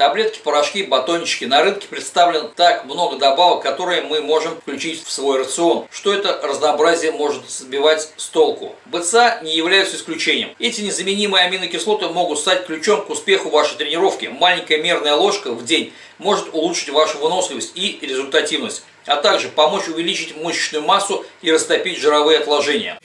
Таблетки, порошки, батончики. На рынке представлено так много добавок, которые мы можем включить в свой рацион. Что это разнообразие может сбивать с толку? БЦА не являются исключением. Эти незаменимые аминокислоты могут стать ключом к успеху вашей тренировки. Маленькая мерная ложка в день может улучшить вашу выносливость и результативность, а также помочь увеличить мышечную массу и растопить жировые отложения.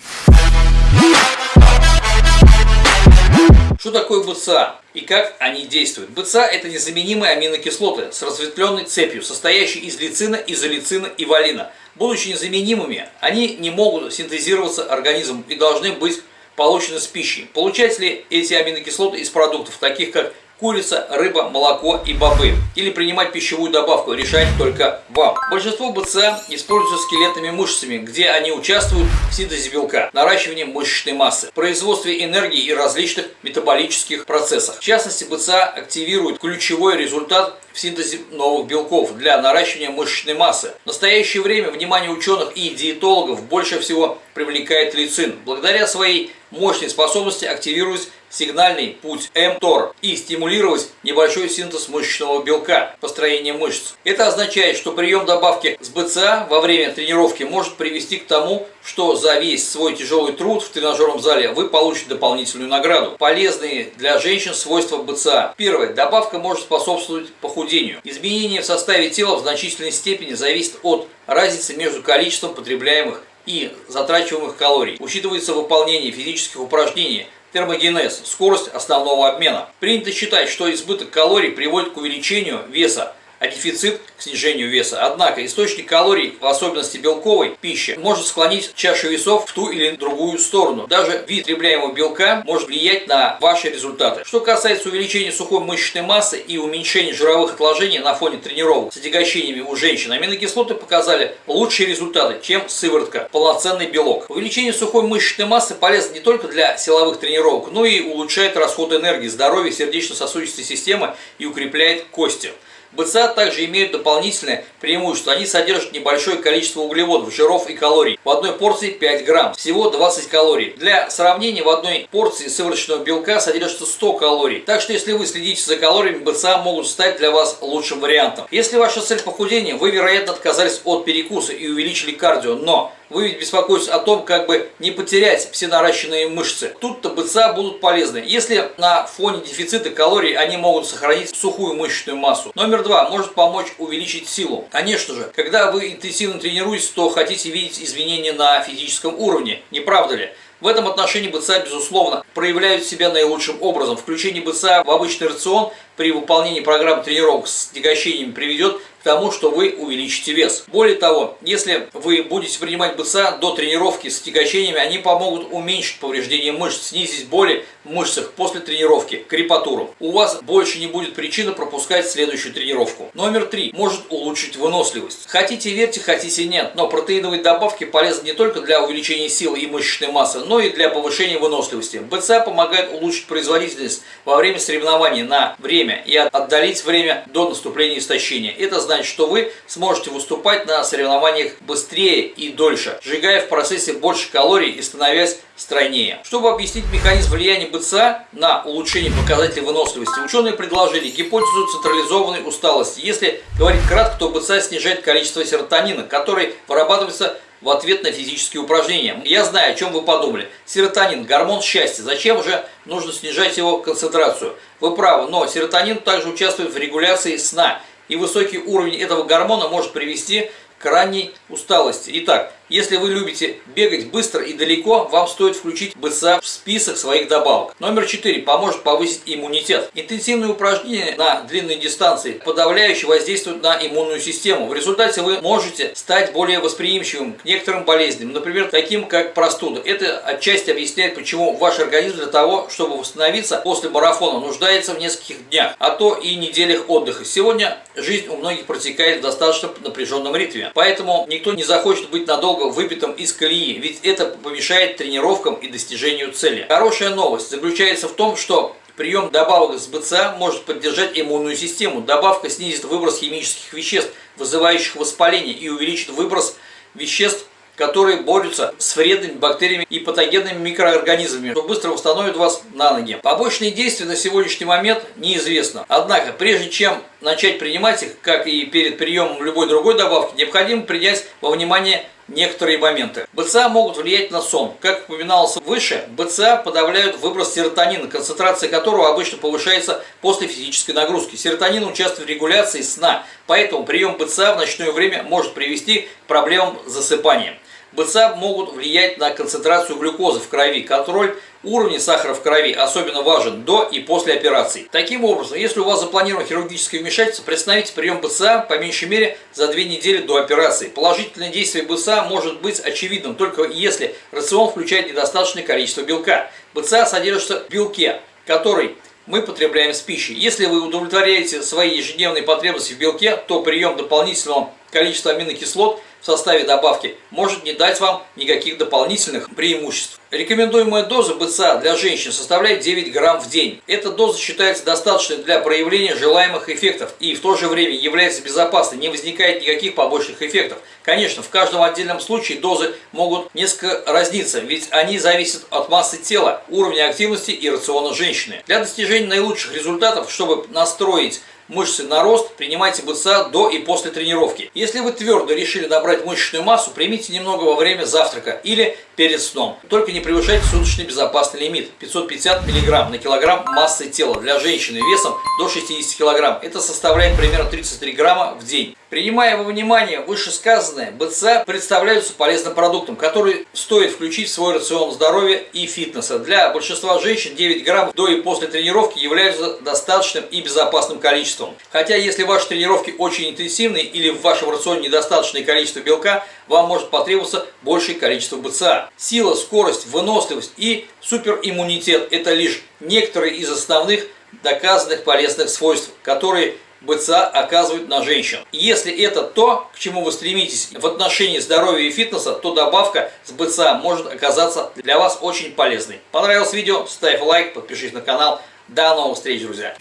Что такое БЦА и как они действуют? БЦА – это незаменимые аминокислоты с разветвленной цепью, состоящие из лицина, изолицина и валина. Будучи незаменимыми, они не могут синтезироваться организмом и должны быть получены с пищей. Получать ли эти аминокислоты из продуктов, таких как курица, рыба, молоко и бобы. Или принимать пищевую добавку, решать только вам. Большинство БЦА используются скелетными мышцами, где они участвуют в синтезе белка, наращивании мышечной массы, производстве энергии и различных метаболических процессах. В частности, БЦА активирует ключевой результат в синтезе новых белков для наращивания мышечной массы. В настоящее время внимание ученых и диетологов больше всего привлекает лицин. Благодаря своей мощной способности активировать сигнальный путь МТОР и стимулировать небольшой синтез мышечного белка, построение мышц. Это означает, что прием добавки с БЦА во время тренировки может привести к тому, что за весь свой тяжелый труд в тренажерном зале вы получите дополнительную награду. Полезные для женщин свойства БЦА. Первое. Добавка может способствовать похудению. Изменение в составе тела в значительной степени зависит от разницы между количеством потребляемых и затрачиваемых калорий. Учитывается выполнение физических упражнений, термогенез, скорость основного обмена. Принято считать, что избыток калорий приводит к увеличению веса, а дефицит к снижению веса. Однако источник калорий, в особенности белковой пищи, может склонить чашу весов в ту или другую сторону. Даже вид потребляемого белка может влиять на ваши результаты. Что касается увеличения сухой мышечной массы и уменьшения жировых отложений на фоне тренировок с отягощениями у женщин, аминокислоты показали лучшие результаты, чем сыворотка, полноценный белок. Увеличение сухой мышечной массы полезно не только для силовых тренировок, но и улучшает расход энергии, здоровье сердечно-сосудистой системы и укрепляет кости. БЦА также имеют дополнительное преимущество. Они содержат небольшое количество углеводов, жиров и калорий. В одной порции 5 грамм, всего 20 калорий. Для сравнения, в одной порции сывороточного белка содержится 100 калорий. Так что, если вы следите за калориями, БЦА могут стать для вас лучшим вариантом. Если ваша цель похудения, вы, вероятно, отказались от перекуса и увеличили кардио, но вы ведь беспокоитесь о том, как бы не потерять все наращенные мышцы. Тут-то БЦА будут полезны. Если на фоне дефицита калорий они могут сохранить сухую мышечную массу. Номер два. Может помочь увеличить силу. Конечно же, когда вы интенсивно тренируетесь, то хотите видеть изменения на физическом уровне. Не правда ли? В этом отношении БЦА, безусловно, проявляют себя наилучшим образом. Включение БЦА в обычный рацион при выполнении программ тренировок с тягощениями приведет тому, что вы увеличите вес. Более того, если вы будете принимать БЦА до тренировки с тягощениями, они помогут уменьшить повреждение мышц, снизить боли в мышцах после тренировки, крепатуру. У вас больше не будет причины пропускать следующую тренировку. Номер три. Может улучшить выносливость. Хотите верьте, хотите нет, но протеиновые добавки полезны не только для увеличения силы и мышечной массы, но и для повышения выносливости. БЦА помогает улучшить производительность во время соревнований на время и отдалить время до наступления истощения. Это значит значит, что вы сможете выступать на соревнованиях быстрее и дольше, сжигая в процессе больше калорий и становясь стройнее. Чтобы объяснить механизм влияния БЦА на улучшение показателей выносливости, ученые предложили гипотезу централизованной усталости. Если говорить кратко, то БЦА снижает количество серотонина, который вырабатывается в ответ на физические упражнения. Я знаю, о чем вы подумали. Серотонин – гормон счастья. Зачем же нужно снижать его концентрацию? Вы правы, но серотонин также участвует в регуляции сна и высокий уровень этого гормона может привести к ранней усталости. Итак, если вы любите бегать быстро и далеко, вам стоит включить БЦА в список своих добавок. Номер 4. Поможет повысить иммунитет. Интенсивные упражнения на длинной дистанции подавляюще воздействуют на иммунную систему. В результате вы можете стать более восприимчивым к некоторым болезням, например, таким как простуда. Это отчасти объясняет, почему ваш организм для того, чтобы восстановиться после марафона, нуждается в нескольких днях, а то и неделях отдыха. Сегодня жизнь у многих протекает в достаточно напряженном ритме, поэтому никто не захочет быть надолго выбитым из колеи, ведь это помешает тренировкам и достижению цели. Хорошая новость заключается в том, что Прием добавок с БЦА может поддержать иммунную систему. Добавка снизит выброс химических веществ, вызывающих воспаление, и увеличит выброс веществ, которые борются с вредными бактериями и патогенными микроорганизмами, что быстро восстановит вас на ноги. Побочные действия на сегодняшний момент неизвестно. Однако, прежде чем начать принимать их, как и перед приемом любой другой добавки, необходимо принять во внимание некоторые моменты. БЦА могут влиять на сон. Как упоминалось выше, БЦА подавляют выброс серотонина, концентрация которого обычно повышается после физической нагрузки. Серотонин участвует в регуляции сна, поэтому прием БЦА в ночное время может привести к проблемам с засыпанием. БЦА могут влиять на концентрацию глюкозы в крови. Контроль уровня сахара в крови особенно важен до и после операции. Таким образом, если у вас запланировано хирургическое вмешательство, приостановите прием БЦА по меньшей мере за две недели до операции. Положительное действие БЦА может быть очевидным только если рацион включает недостаточное количество белка. БЦА содержится в белке, который мы потребляем с пищей. Если вы удовлетворяете свои ежедневные потребности в белке, то прием дополнительного количества аминокислот в составе добавки может не дать вам никаких дополнительных преимуществ. Рекомендуемая доза БЦА для женщин составляет 9 грамм в день. Эта доза считается достаточной для проявления желаемых эффектов и в то же время является безопасной, не возникает никаких побочных эффектов. Конечно, в каждом отдельном случае дозы могут несколько разниться, ведь они зависят от массы тела, уровня активности и рациона женщины. Для достижения наилучших результатов, чтобы настроить мышцы на рост, принимайте БЦА до и после тренировки. Если вы твердо решили набрать мышечную массу, примите немного во время завтрака или перед сном. Только не превышайте суточный безопасный лимит 550 мг на килограмм массы тела для женщины весом до 60 кг. Это составляет примерно 33 грамма в день. Принимая во внимание вышесказанное, БЦА представляются полезным продуктом, который стоит включить в свой рацион здоровья и фитнеса. Для большинства женщин 9 граммов до и после тренировки являются достаточным и безопасным количеством. Хотя если ваши тренировки очень интенсивные или в вашем рационе недостаточное количество белка, вам может потребоваться большее количество БЦА. Сила, скорость, выносливость и супериммунитет – это лишь некоторые из основных доказанных полезных свойств, которые БЦА оказывают на женщин. Если это то, к чему вы стремитесь в отношении здоровья и фитнеса, то добавка с БЦА может оказаться для вас очень полезной. Понравилось видео? Ставь лайк, подпишись на канал. До новых встреч, друзья!